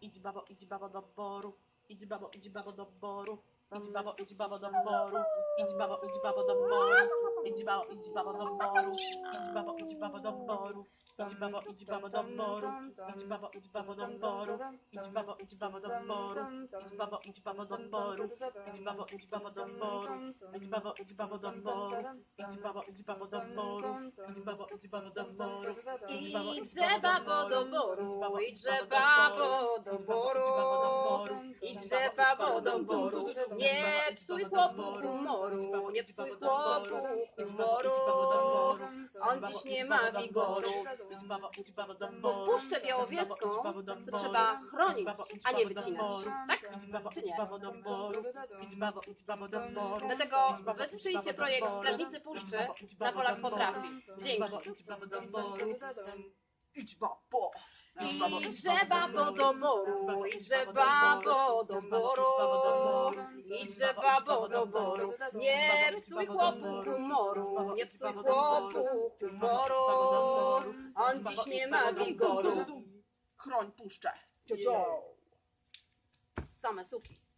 Idź babo, idź babo do boru. Idź babo, idź babo do boru. Idź babo, idź babo do boru. Idź babo, idź babo do boru. Idź babo, idź babo do boru. Idź babo, idź babo do boru. Idź babo, idź babo do boru. Idź babo, idź babo do boru. Idź babo, idź babo do boru. Idź babo, idź babo do boru. Idź babo, idź drzewa wodą boru. Nie psuj chłopu humoru, nie psuj chłopu humoru. On dziś nie ma wigoru. Bo puszczę białowieską to trzeba chronić, a nie wycinać. Tak? Czy nie? Dlatego wesprzyjcie projekt Strażnicy Puszczy na Polak Potrafi. Dzięki. Idź po. Idźże babo do boru, idźże babo do boru, idźże babo do boru. Nie psuj chłopu humoru, nie psuj chłopu humoru. On dziś nie ma wigoru. Chroń puszczę. Same suki.